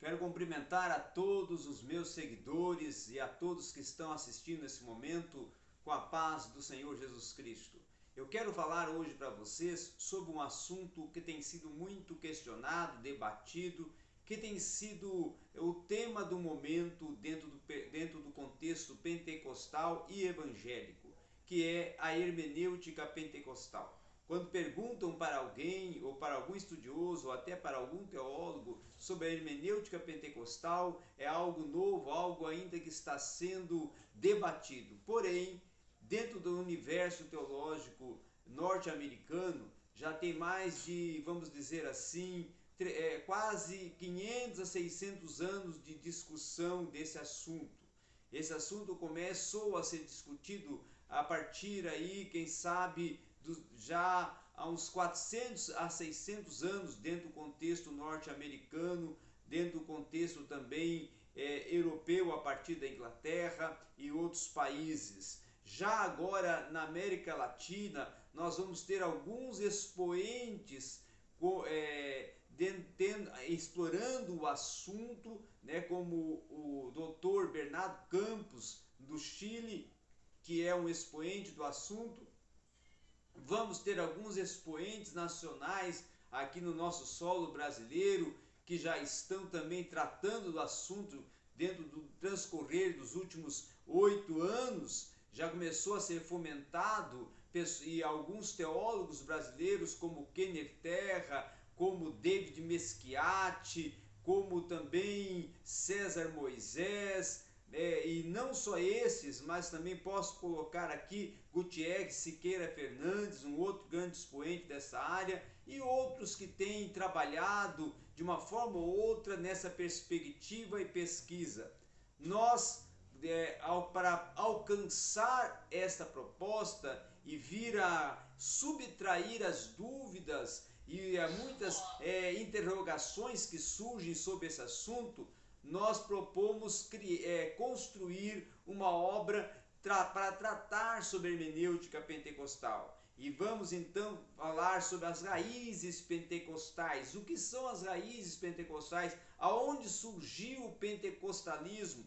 Quero cumprimentar a todos os meus seguidores e a todos que estão assistindo nesse momento com a paz do Senhor Jesus Cristo. Eu quero falar hoje para vocês sobre um assunto que tem sido muito questionado, debatido, que tem sido o tema do momento dentro do, dentro do contexto pentecostal e evangélico, que é a hermenêutica pentecostal. Quando perguntam para alguém, ou para algum estudioso, ou até para algum teólogo, sobre a hermenêutica pentecostal, é algo novo, algo ainda que está sendo debatido. Porém, dentro do universo teológico norte-americano, já tem mais de, vamos dizer assim, é, quase 500 a 600 anos de discussão desse assunto. Esse assunto começou a ser discutido a partir aí, quem sabe, do, já há uns 400 a 600 anos dentro do contexto norte-americano, dentro do contexto também é, europeu a partir da Inglaterra e outros países. Já agora na América Latina nós vamos ter alguns expoentes é, explorando o assunto, né, como o doutor Bernardo Campos do Chile, que é um expoente do assunto, Vamos ter alguns expoentes nacionais aqui no nosso solo brasileiro que já estão também tratando do assunto dentro do transcorrer dos últimos oito anos. Já começou a ser fomentado e alguns teólogos brasileiros como Kenner Terra, como David Meschiati, como também César Moisés, é, e não só esses, mas também posso colocar aqui Gutierrez Siqueira Fernandes, um outro grande expoente dessa área, e outros que têm trabalhado de uma forma ou outra nessa perspectiva e pesquisa. Nós, é, ao, para alcançar esta proposta e vir a subtrair as dúvidas e muitas é, interrogações que surgem sobre esse assunto, nós propomos é, construir uma obra tra para tratar sobre a hermenêutica pentecostal. E vamos então falar sobre as raízes pentecostais. O que são as raízes pentecostais? Aonde surgiu o pentecostalismo?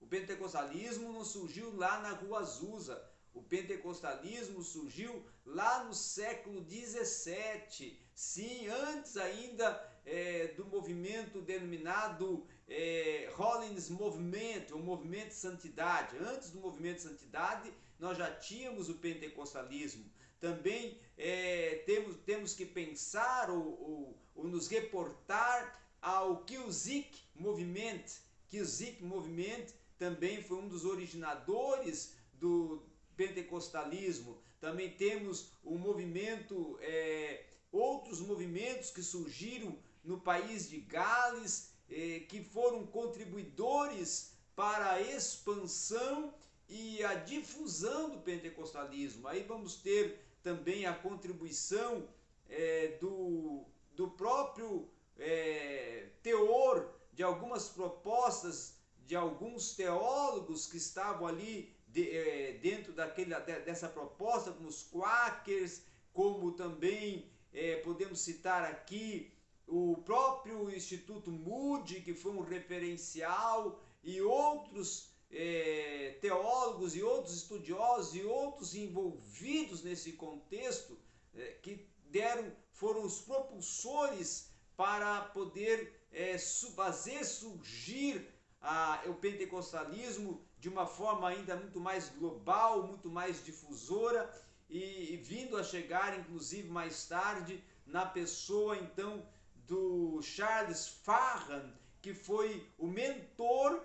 O pentecostalismo não surgiu lá na Rua Azusa. O pentecostalismo surgiu lá no século 17. Sim, antes ainda é, do movimento denominado é, Holiness Movement, o movimento de santidade. Antes do movimento de santidade, nós já tínhamos o pentecostalismo. Também é, temos, temos que pensar ou, ou, ou nos reportar ao Kilzik Movement. Kilzik Movement também foi um dos originadores do pentecostalismo. Também temos o movimento, é, outros movimentos que surgiram no país de Gales, eh, que foram contribuidores para a expansão e a difusão do pentecostalismo. Aí vamos ter também a contribuição eh, do, do próprio eh, teor de algumas propostas de alguns teólogos que estavam ali de, eh, dentro daquele, dessa proposta, como os quakers, como também eh, podemos citar aqui o próprio Instituto Moody, que foi um referencial, e outros é, teólogos e outros estudiosos e outros envolvidos nesse contexto é, que deram foram os propulsores para poder é, fazer surgir a, o pentecostalismo de uma forma ainda muito mais global, muito mais difusora e, e vindo a chegar inclusive mais tarde na pessoa então do Charles Farran, que foi o mentor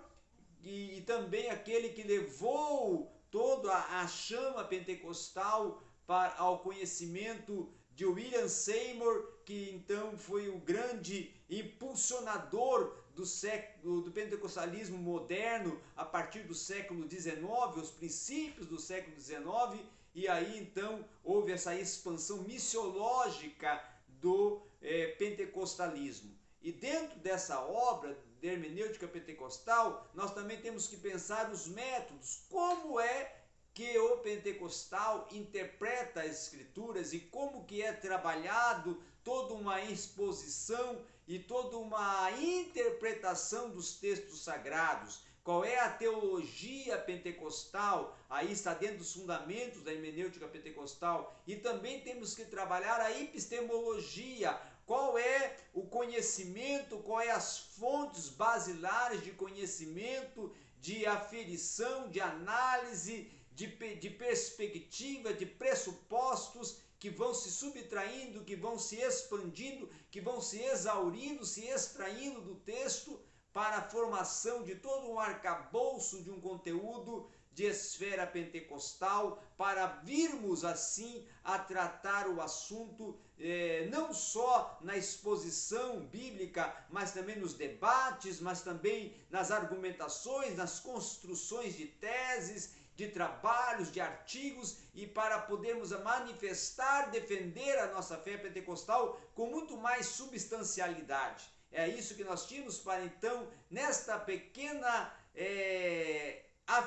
e, e também aquele que levou toda a, a chama pentecostal para, ao conhecimento de William Seymour, que então foi o grande impulsionador do, século, do pentecostalismo moderno a partir do século XIX, os princípios do século XIX, e aí então houve essa expansão missiológica do é, pentecostalismo. E dentro dessa obra de hermenêutica pentecostal, nós também temos que pensar os métodos, como é que o pentecostal interpreta as escrituras e como que é trabalhado toda uma exposição e toda uma interpretação dos textos sagrados. Qual é a teologia pentecostal? Aí está dentro dos fundamentos da hermenêutica pentecostal. E também temos que trabalhar a epistemologia. Qual é o conhecimento, qual é as fontes basilares de conhecimento, de aferição, de análise, de, de perspectiva, de pressupostos que vão se subtraindo, que vão se expandindo, que vão se exaurindo, se extraindo do texto para a formação de todo um arcabouço de um conteúdo de esfera pentecostal, para virmos assim a tratar o assunto eh, não só na exposição bíblica, mas também nos debates, mas também nas argumentações, nas construções de teses, de trabalhos, de artigos e para podermos manifestar, defender a nossa fé pentecostal com muito mais substancialidade. É isso que nós tínhamos para então, nesta pequena, é,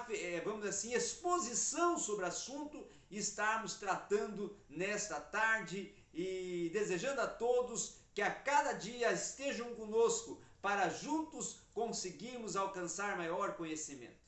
é, vamos assim, exposição sobre o assunto, estarmos tratando nesta tarde e desejando a todos que a cada dia estejam conosco para juntos conseguirmos alcançar maior conhecimento.